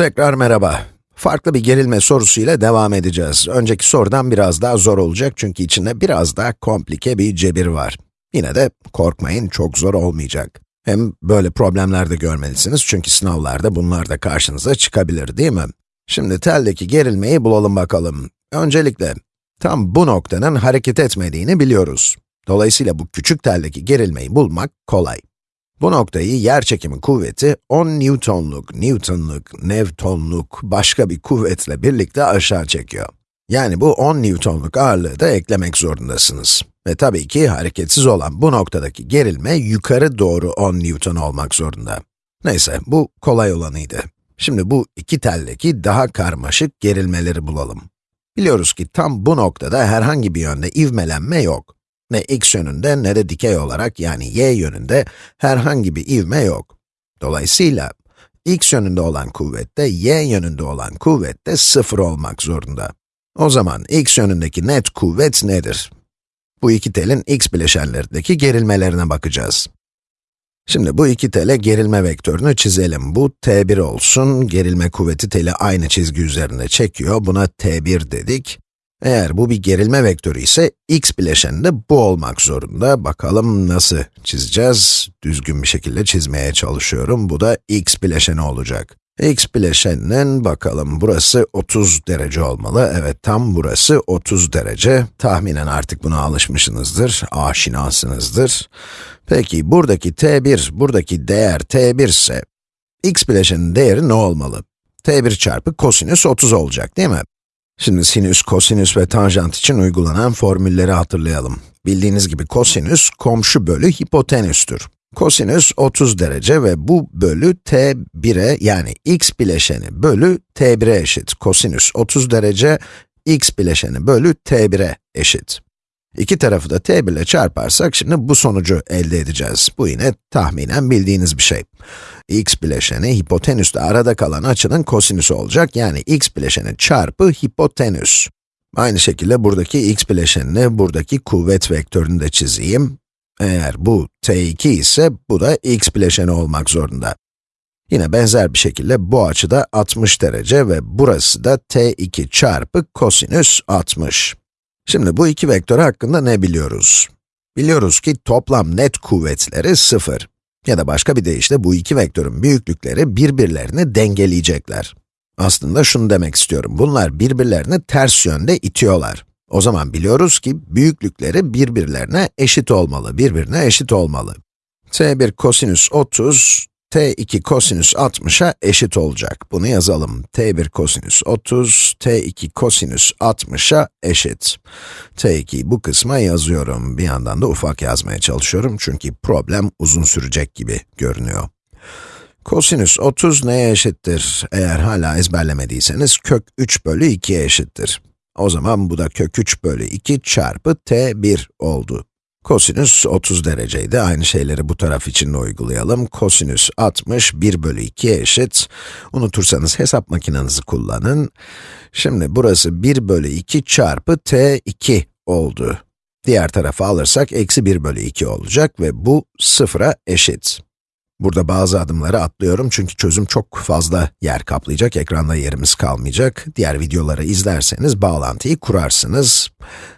Tekrar merhaba. Farklı bir gerilme sorusuyla devam edeceğiz. Önceki sorudan biraz daha zor olacak çünkü içinde biraz daha komplike bir cebir var. Yine de korkmayın, çok zor olmayacak. Hem böyle problemler de görmelisiniz çünkü sınavlarda bunlar da karşınıza çıkabilir değil mi? Şimdi teldeki gerilmeyi bulalım bakalım. Öncelikle, tam bu noktanın hareket etmediğini biliyoruz. Dolayısıyla bu küçük teldeki gerilmeyi bulmak kolay. Bu noktayı yerçekimi kuvveti 10 Newton'luk, Newton'luk, Newton'luk başka bir kuvvetle birlikte aşağı çekiyor. Yani bu 10 Newton'luk ağırlığı da eklemek zorundasınız. Ve tabii ki hareketsiz olan bu noktadaki gerilme yukarı doğru 10 Newton olmak zorunda. Neyse, bu kolay olanıydı. Şimdi bu iki teldeki daha karmaşık gerilmeleri bulalım. Biliyoruz ki tam bu noktada herhangi bir yönde ivmelenme yok. Ne x yönünde ne de dikey olarak yani y yönünde herhangi bir ivme yok. Dolayısıyla x yönünde olan kuvvette y yönünde olan kuvvette sıfır olmak zorunda. O zaman x yönündeki net kuvvet nedir? Bu iki telin x bileşenlerindeki gerilmelerine bakacağız. Şimdi bu iki tele gerilme vektörünü çizelim. Bu t1 olsun, gerilme kuvveti teli aynı çizgi üzerinde çekiyor, buna t1 dedik. Eğer bu bir gerilme vektörü ise x bileşeni de bu olmak zorunda. Bakalım nasıl çizeceğiz? Düzgün bir şekilde çizmeye çalışıyorum. Bu da x bileşeni olacak. x bileşeninin bakalım burası 30 derece olmalı. Evet tam burası 30 derece. Tahminen artık buna alışmışsınızdır, aşinasınızdır. Peki buradaki t1, buradaki değer t1 ise x bileşenin değeri ne olmalı? t1 çarpı kosinüs 30 olacak değil mi? Şimdi sinüs, kosinüs ve tanjant için uygulanan formülleri hatırlayalım. Bildiğiniz gibi kosinüs, komşu bölü hipotenüstür. Kosinüs 30 derece ve bu bölü t1'e yani x bileşeni bölü t1'e eşit. Kosinüs 30 derece, x bileşeni bölü t1'e eşit. İki tarafı da t1 ile çarparsak şimdi bu sonucu elde edeceğiz. Bu yine tahminen bildiğiniz bir şey. x bileşeni hipotenüsle arada kalan açının kosinüsü olacak. Yani x bileşeni çarpı hipotenüs. Aynı şekilde buradaki x bileşenini, buradaki kuvvet vektörünü de çizeyim. Eğer bu t2 ise bu da x bileşeni olmak zorunda. Yine benzer bir şekilde bu açı da 60 derece ve burası da t2 çarpı kosinüs 60. Şimdi bu iki vektör hakkında ne biliyoruz? Biliyoruz ki toplam net kuvvetleri 0. Ya da başka bir deyişle bu iki vektörün büyüklükleri birbirlerini dengeleyecekler. Aslında şunu demek istiyorum, bunlar birbirlerini ters yönde itiyorlar. O zaman biliyoruz ki büyüklükleri birbirlerine eşit olmalı, birbirine eşit olmalı. t1 kosinüs 30, t2 kosinüs 60'a eşit olacak. Bunu yazalım. t1 kosinüs 30, t2 kosinüs 60'a eşit. t2'yi bu kısma yazıyorum. Bir yandan da ufak yazmaya çalışıyorum çünkü problem uzun sürecek gibi görünüyor. Kosinüs 30 neye eşittir? Eğer hala ezberlemediyseniz kök 3 bölü 2'ye eşittir. O zaman bu da kök 3 bölü 2 çarpı t1 oldu. Kosinüs 30 dereceydi. Aynı şeyleri bu taraf için de uygulayalım. Kosinüs 60, 1 bölü 2'ye eşit. Unutursanız hesap makinenizi kullanın. Şimdi burası 1 bölü 2 çarpı t2 oldu. Diğer tarafa alırsak eksi 1 bölü 2 olacak ve bu sıfıra eşit. Burada bazı adımları atlıyorum çünkü çözüm çok fazla yer kaplayacak, ekranda yerimiz kalmayacak. Diğer videoları izlerseniz bağlantıyı kurarsınız.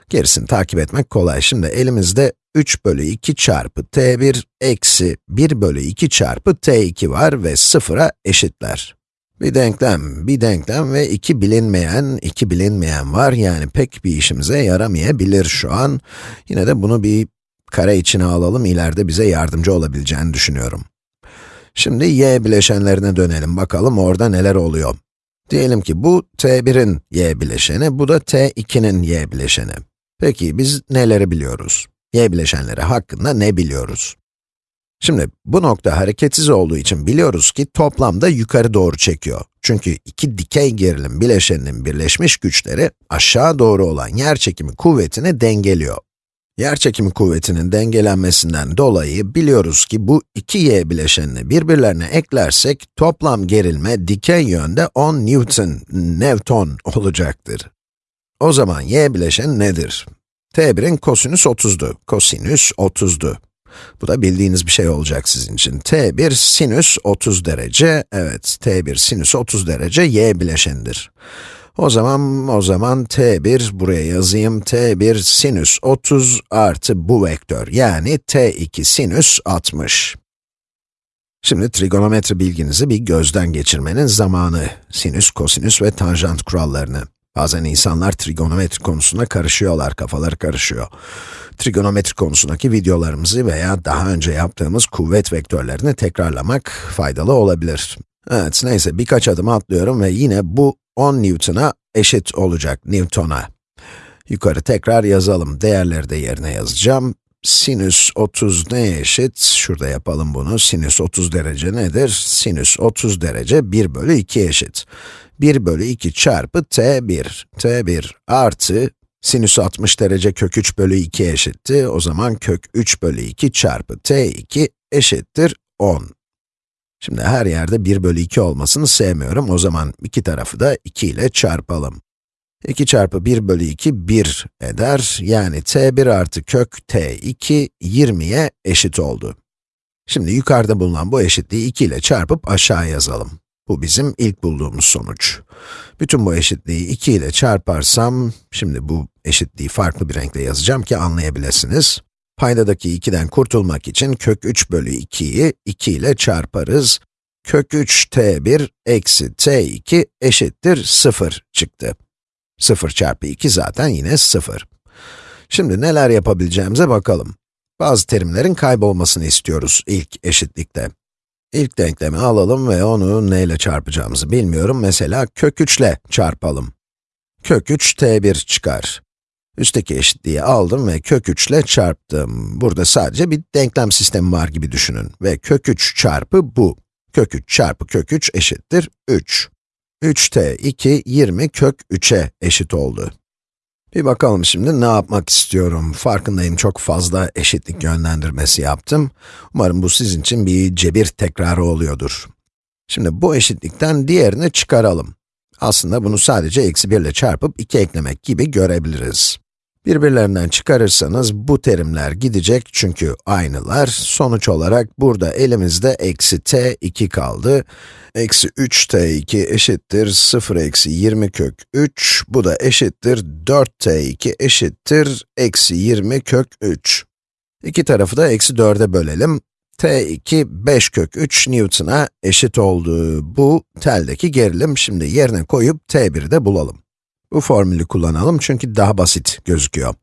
Gerisini takip etmek kolay. Şimdi elimizde 3 bölü 2 çarpı t1 eksi 1 bölü 2 çarpı t2 var ve sıfıra eşitler. Bir denklem, bir denklem ve iki bilinmeyen, iki bilinmeyen var. Yani pek bir işimize yaramayabilir şu an. Yine de bunu bir kare içine alalım, ileride bize yardımcı olabileceğini düşünüyorum. Şimdi y bileşenlerine dönelim, bakalım orada neler oluyor. Diyelim ki bu t1'in y bileşeni, bu da t2'nin y bileşeni. Peki biz neleri biliyoruz? y bileşenleri hakkında ne biliyoruz? Şimdi bu nokta hareketsiz olduğu için biliyoruz ki toplamda yukarı doğru çekiyor. Çünkü iki dikey gerilim bileşeninin birleşmiş güçleri aşağı doğru olan yerçekimi kuvvetini dengeliyor. Yerçekimi kuvvetinin dengelenmesinden dolayı biliyoruz ki bu iki y bileşenini birbirlerine eklersek toplam gerilme dikey yönde 10 Newton, Newton olacaktır. O zaman y bileşen nedir? t1'in kosinüs 30'du, kosinüs 30'du. Bu da bildiğiniz bir şey olacak sizin için. t1 sinüs 30 derece, evet t1 sinüs 30 derece y bileşenidir. O zaman, o zaman t1 buraya yazayım, t1 sinüs 30 artı bu vektör, yani t2 sinüs 60. Şimdi trigonometri bilginizi bir gözden geçirmenin zamanı. Sinüs, kosinüs ve tanjant kurallarını. Bazen insanlar trigonometri konusunda karışıyorlar, kafaları karışıyor. Trigonometri konusundaki videolarımızı veya daha önce yaptığımız kuvvet vektörlerini tekrarlamak faydalı olabilir. Evet, neyse birkaç adım atlıyorum ve yine bu 10 Newton'a eşit olacak, Newton'a. Yukarı tekrar yazalım, değerleri de yerine yazacağım. Sinüs 30 neye eşit? Şurada yapalım bunu. Sinüs 30 derece nedir? Sinüs 30 derece 1 bölü 2 eşit. 1 bölü 2 çarpı t1. t1 artı sinüs 60 derece kök 3 bölü 2 eşitti. O zaman kök 3 bölü 2 çarpı t2 eşittir 10. Şimdi her yerde 1 bölü 2 olmasını sevmiyorum. O zaman iki tarafı da 2 ile çarpalım. 2 çarpı 1 bölü 2, 1 eder. Yani t1 artı kök t2, 20'ye eşit oldu. Şimdi yukarıda bulunan bu eşitliği 2 ile çarpıp aşağı yazalım. Bu bizim ilk bulduğumuz sonuç. Bütün bu eşitliği 2 ile çarparsam, şimdi bu eşitliği farklı bir renkle yazacağım ki anlayabilirsiniz. Paydadaki 2'den kurtulmak için kök 3 bölü 2'yi 2 ile çarparız. Kök 3 t1 eksi t2 eşittir 0 çıktı. 0 çarpı 2 zaten yine 0. Şimdi neler yapabileceğimize bakalım. Bazı terimlerin kaybolmasını istiyoruz ilk eşitlikte. İlk denklemi alalım ve onu neyle çarpacağımızı bilmiyorum. Mesela kök 3 ile çarpalım. Kök 3 t1 çıkar. Üstteki eşitliği aldım ve kök 3 ile çarptım. Burada sadece bir denklem sistemi var gibi düşünün. Ve kök 3 çarpı bu. Kök 3 çarpı kök 3 eşittir 3. 3t 2, 20 kök 3'e eşit oldu. Bir bakalım şimdi ne yapmak istiyorum. Farkındayım çok fazla eşitlik yönlendirmesi yaptım. Umarım bu sizin için bir cebir tekrarı oluyordur. Şimdi bu eşitlikten diğerini çıkaralım. Aslında bunu sadece eksi 1 ile çarpıp 2 eklemek gibi görebiliriz. Birbirlerinden çıkarırsanız bu terimler gidecek çünkü aynılar. Sonuç olarak burada elimizde eksi t2 kaldı. Eksi 3t2 eşittir 0 eksi 20 kök 3. Bu da eşittir 4t2 eşittir eksi 20 kök 3. İki tarafı da eksi 4'e bölelim. t2 5 kök 3 Newton'a eşit oldu. Bu teldeki gerilim. Şimdi yerine koyup t1'i de bulalım. Bu formülü kullanalım çünkü daha basit gözüküyor.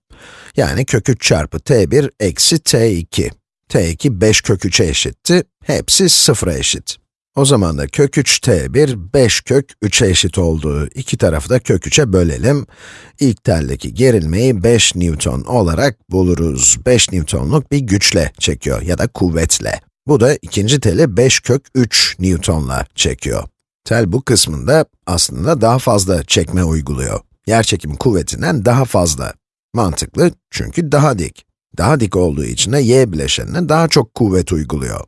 Yani kök 3 çarpı t1 eksi t2. t2 5 kök 3'e eşitti, hepsi 0'a eşit. O zaman da kök 3 t1, 5 kök 3'e eşit oldu. İki tarafı da kök 3'e bölelim. İlk teldeki gerilmeyi 5 Newton olarak buluruz. 5 Newtonluk bir güçle çekiyor ya da kuvvetle. Bu da ikinci teli 5 kök 3 Newtonla çekiyor. Tel bu kısmında aslında daha fazla çekme uyguluyor. Yerçekim kuvvetinden daha fazla. Mantıklı çünkü daha dik. Daha dik olduğu için de y bileşenine daha çok kuvvet uyguluyor.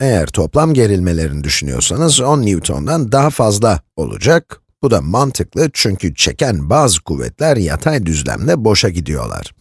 Eğer toplam gerilmelerini düşünüyorsanız 10 Newton'dan daha fazla olacak. Bu da mantıklı çünkü çeken bazı kuvvetler yatay düzlemde boşa gidiyorlar.